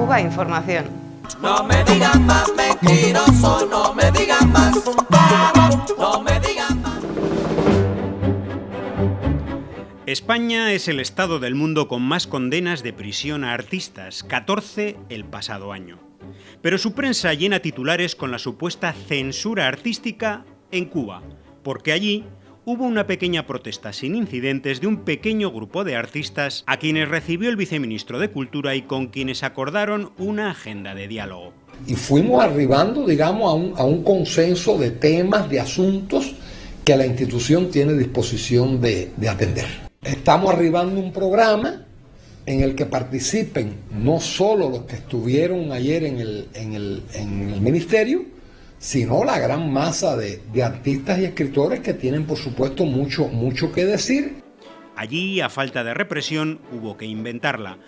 Cuba Información. No me digan más mentiroso, no me digan más, no me digan más. España es el estado del mundo con más condenas de prisión a artistas, 14 el pasado año. Pero su prensa llena titulares con la supuesta censura artística en Cuba, porque allí hubo una pequeña protesta sin incidentes de un pequeño grupo de artistas a quienes recibió el viceministro de Cultura y con quienes acordaron una agenda de diálogo. Y fuimos arribando, digamos, a un, a un consenso de temas, de asuntos que la institución tiene disposición de, de atender. Estamos arribando un programa en el que participen no solo los que estuvieron ayer en el, en el, en el ministerio, sino la gran masa de, de, artistas y escritores que tienen, por supuesto, mucho, mucho que decir. Allí, a falta de represión, hubo que inventarla.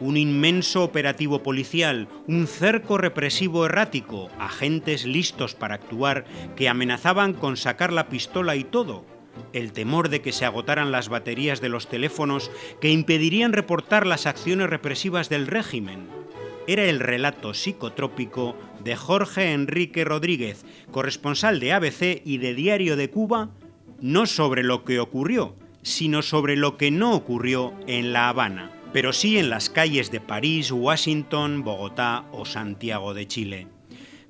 Un inmenso operativo policial, un cerco represivo errático, agentes listos para actuar que amenazaban con sacar la pistola y todo. El temor de que se agotaran las baterías de los teléfonos que impedirían reportar las acciones represivas del régimen era el relato psicotrópico de Jorge Enrique Rodríguez, corresponsal de ABC y de Diario de Cuba, no sobre lo que ocurrió, sino sobre lo que no ocurrió en La Habana, pero sí en las calles de París, Washington, Bogotá o Santiago de Chile.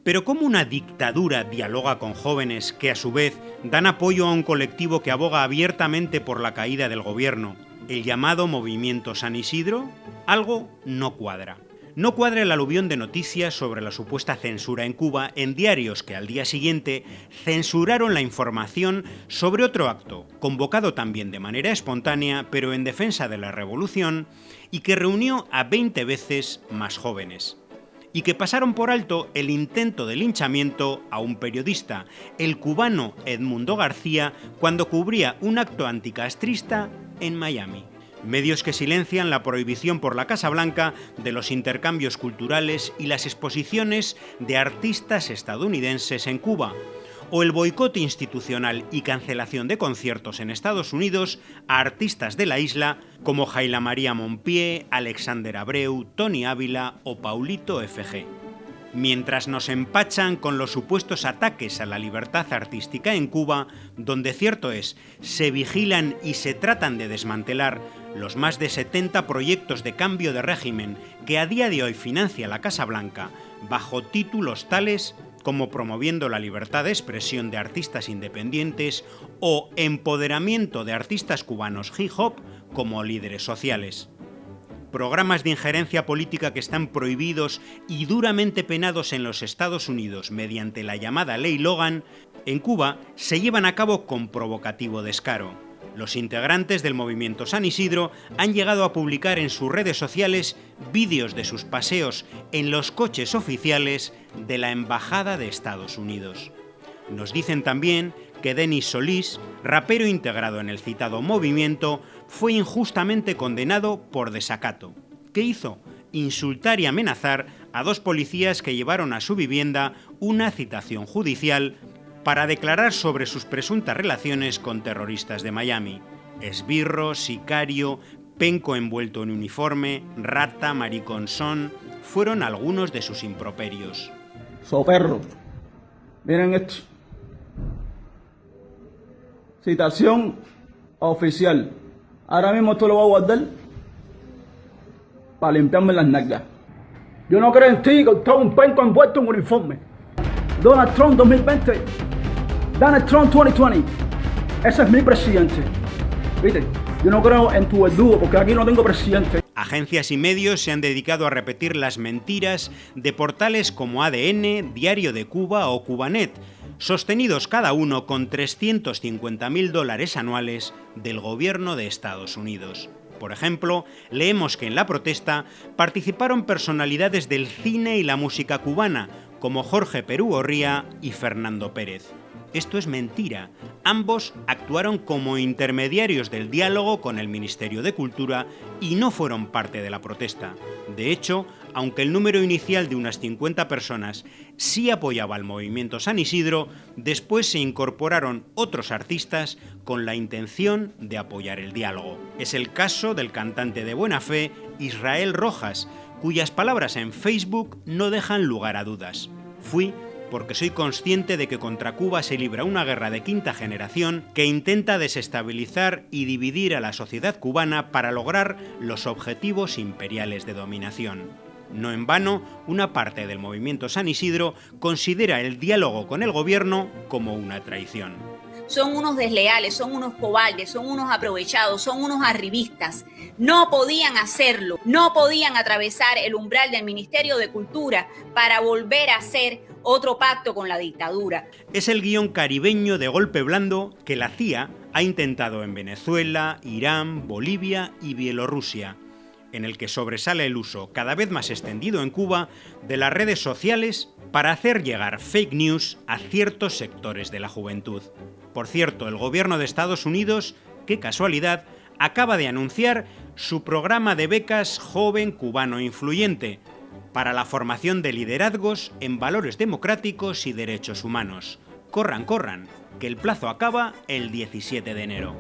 Pero ¿cómo una dictadura dialoga con jóvenes que a su vez dan apoyo a un colectivo que aboga abiertamente por la caída del gobierno, el llamado Movimiento San Isidro? Algo no cuadra. No cuadra el aluvión de noticias sobre la supuesta censura en Cuba en diarios que al día siguiente censuraron la información sobre otro acto, convocado también de manera espontánea, pero en defensa de la revolución, y que reunió a 20 veces más jóvenes y que pasaron por alto el intento de linchamiento a un periodista, el cubano Edmundo García, cuando cubría un acto anticastrista en Miami. Medios que silencian la prohibición por la Casa Blanca de los intercambios culturales y las exposiciones de artistas estadounidenses en Cuba, o el boicot institucional y cancelación de conciertos en Estados Unidos a artistas de la isla como Jaila María Monpié, Alexander Abreu, Tony Ávila o Paulito FG. Mientras nos empachan con los supuestos ataques a la libertad artística en Cuba, donde cierto es, se vigilan y se tratan de desmantelar los más de 70 proyectos de cambio de régimen que a día de hoy financia la Casa Blanca bajo títulos tales como promoviendo la libertad de expresión de artistas independientes o empoderamiento de artistas cubanos hip hop como líderes sociales. Programas de injerencia política que están prohibidos y duramente penados en los Estados Unidos mediante la llamada Ley Logan, en Cuba se llevan a cabo con provocativo descaro. Los integrantes del movimiento San Isidro han llegado a publicar en sus redes sociales vídeos de sus paseos en los coches oficiales de la Embajada de Estados Unidos. Nos dicen también que Denis Solís, rapero integrado en el citado movimiento, fue injustamente condenado por desacato. ¿Qué hizo? Insultar y amenazar a dos policías que llevaron a su vivienda una citación judicial para declarar sobre sus presuntas relaciones con terroristas de Miami. Esbirro, sicario, penco envuelto en uniforme, rata, mariconzón, fueron algunos de sus improperios. So perro, miren esto. Citación oficial. Ahora mismo esto lo voy a guardar para limpiarme las nalgas. Yo no creo en ti, con todo un penco envuelto en uniforme. Donald Trump 2020. Donald Trump 2020. Ese es mi presidente. ¿Viste? Yo no creo en tu verdugo porque aquí no tengo presidente. Agencias y medios se han dedicado a repetir las mentiras de portales como ADN, Diario de Cuba o Cubanet, sostenidos cada uno con 350.000 dólares anuales del gobierno de Estados Unidos. Por ejemplo, leemos que en la protesta participaron personalidades del cine y la música cubana, como Jorge Perú Gorría y Fernando Pérez. Esto es mentira. Ambos actuaron como intermediarios del diálogo con el Ministerio de Cultura y no fueron parte de la protesta. De hecho, aunque el número inicial de unas 50 personas sí apoyaba al movimiento San Isidro, después se incorporaron otros artistas con la intención de apoyar el diálogo. Es el caso del cantante de buena fe Israel Rojas, cuyas palabras en Facebook no dejan lugar a dudas. Fui porque soy consciente de que contra Cuba se libra una guerra de quinta generación que intenta desestabilizar y dividir a la sociedad cubana para lograr los objetivos imperiales de dominación. No en vano, una parte del movimiento San Isidro considera el diálogo con el gobierno como una traición. Son unos desleales, son unos cobardes, son unos aprovechados, son unos arribistas. No podían hacerlo, no podían atravesar el umbral del Ministerio de Cultura para volver a hacer otro pacto con la dictadura. Es el guion caribeño de golpe blando que la CIA ha intentado en Venezuela, Irán, Bolivia y Bielorrusia, en el que sobresale el uso cada vez más extendido en Cuba de las redes sociales para hacer llegar fake news a ciertos sectores de la juventud. Por cierto, el gobierno de Estados Unidos, qué casualidad, acaba de anunciar su programa de becas Joven Cubano Influyente, para la formación de liderazgos en valores democráticos y derechos humanos. Corran, corran, que el plazo acaba el 17 de enero.